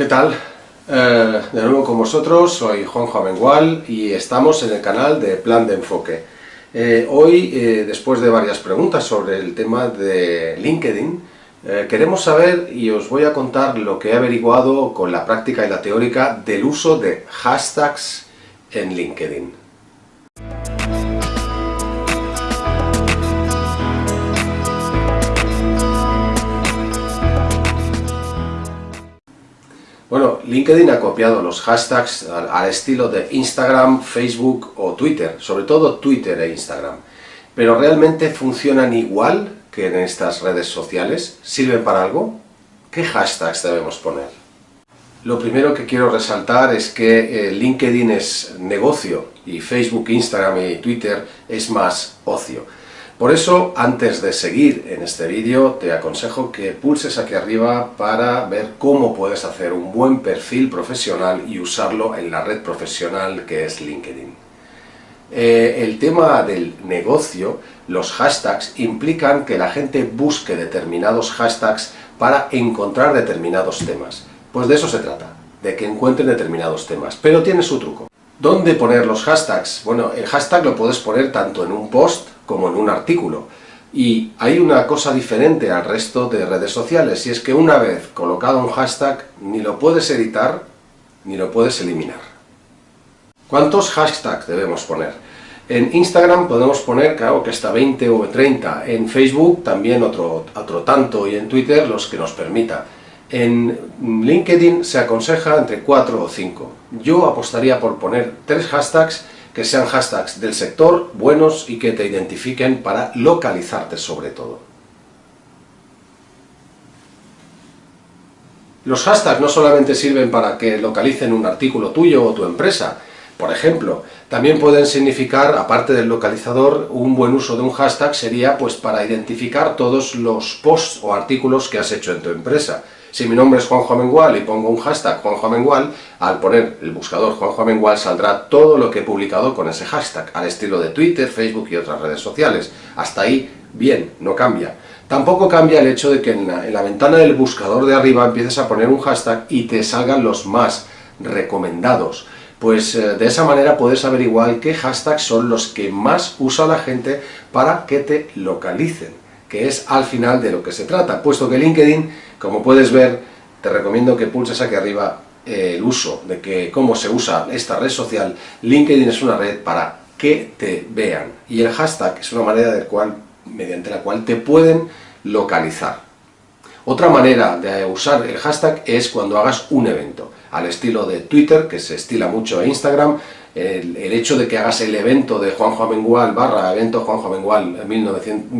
¿Qué tal? Eh, de nuevo con vosotros, soy Juanjo Amengual y estamos en el canal de Plan de Enfoque. Eh, hoy, eh, después de varias preguntas sobre el tema de LinkedIn, queremos saber y os voy a contar lo que he averiguado con la práctica y la teórica del uso de hashtags en LinkedIn. LinkedIn ha copiado los hashtags al, estilo de Instagram, Facebook o Twitter, sobre todo Twitter e Instagram. Pero ¿realmente funcionan igual que en estas redes sociales? ¿Sirven para algo? ¿Qué hashtags debemos poner? Lo primero que quiero resaltar es que eh, LinkedIn es negocio y Facebook, Instagram y Twitter es más ocio. Por eso, antes de seguir en este vídeo, te aconsejo que pulses aquí arriba para ver cómo puedes hacer un buen perfil profesional y usarlo en la red profesional que es LinkedIn. Eh, el tema del negocio, los hashtags, implican que la gente busque determinados hashtags para encontrar determinados temas. Pues de eso se trata, de que encuentren determinados temas, pero tiene su truco. ¿Dónde poner los hashtags? Bueno, el hashtag lo puedes poner tanto en un post como en un artículo. Y hay una cosa diferente al resto de redes sociales, y es que una vez colocado un hashtag, ni lo puedes editar, ni lo puedes eliminar. ¿Cuántos hashtags debemos poner? En Instagram podemos poner, claro, que hasta 20 o 30, en Facebook también otro, otro tanto, y en Twitter los que nos permita. En LinkedIn se aconseja entre 4 o 5. Yo apostaría por poner tres hashtags que sean hashtags del sector, buenos y que te identifiquen para localizarte sobre todo. Los hashtags no solamente sirven para que localicen un artículo tuyo o tu empresa, por ejemplo, también pueden significar, aparte del localizador, un buen uso de un hashtag sería pues para identificar todos los posts o artículos que has hecho en tu empresa. Si mi nombre es Juanjo Amengual y pongo un hashtag Juanjo Amengual, al poner el buscador Juanjo Amengual saldrá todo lo que he publicado con ese hashtag, al estilo de Twitter, Facebook y otras redes sociales. Hasta ahí, bien, no cambia. Tampoco cambia el hecho de que en la, ventana del buscador de arriba empieces a poner un hashtag y te salgan los más recomendados. Pues eh, de esa manera puedes averiguar qué hashtags son los que más usa la gente para que te localicen que es al final de lo que se trata, puesto que LinkedIn, como puedes ver, te recomiendo que pulses aquí arriba eh, el uso, de que cómo se usa esta red social. LinkedIn es una red para que te vean, y el hashtag es una manera del cual, mediante la cual te pueden localizar. Otra manera de usar el hashtag es cuando hagas un evento, al estilo de Twitter, que se estila mucho a Instagram, el, hecho de que hagas el evento de Juanjo Amengual barra evento Juanjo Amengual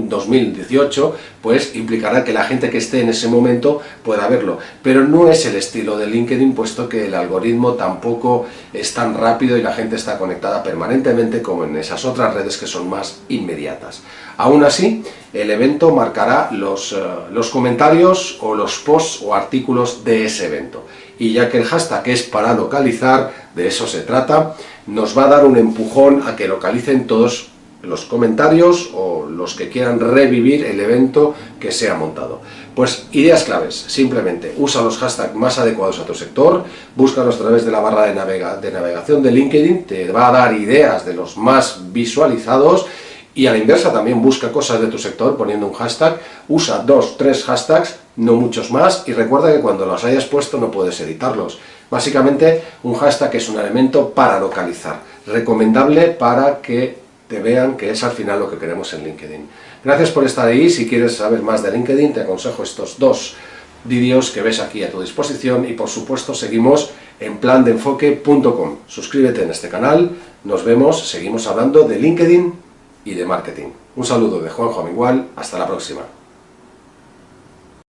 2018, pues implicará que la gente que esté en ese momento pueda verlo. Pero no es el estilo de LinkedIn, puesto que el algoritmo tampoco es tan rápido y la gente está conectada permanentemente como en esas otras redes que son más inmediatas. Aún así, el evento marcará los, eh, los comentarios o los posts o artículos de ese evento. Y ya que el hashtag es para localizar, de eso se trata, nos va a dar un empujón a que localicen todos los comentarios o los que quieran revivir el evento que se ha montado. Pues ideas claves, simplemente usa los hashtags más adecuados a tu sector, búscalos a través de la barra de, de navegación de LinkedIn, te va a dar ideas de los más visualizados y a la inversa también busca cosas de tu sector poniendo un hashtag, usa dos, tres hashtags, no muchos más, y recuerda que cuando los hayas puesto no puedes editarlos. Básicamente, un hashtag es un elemento para localizar, recomendable para que te vean que es al final lo que queremos en LinkedIn. Gracias por estar ahí, si quieres saber más de LinkedIn te aconsejo estos dos vídeos que ves aquí a tu disposición y por supuesto seguimos en plandeenfoque.com. Suscríbete en este canal, nos vemos, seguimos hablando de LinkedIn y de marketing. Un saludo de Juanjo Amengual, hasta la próxima.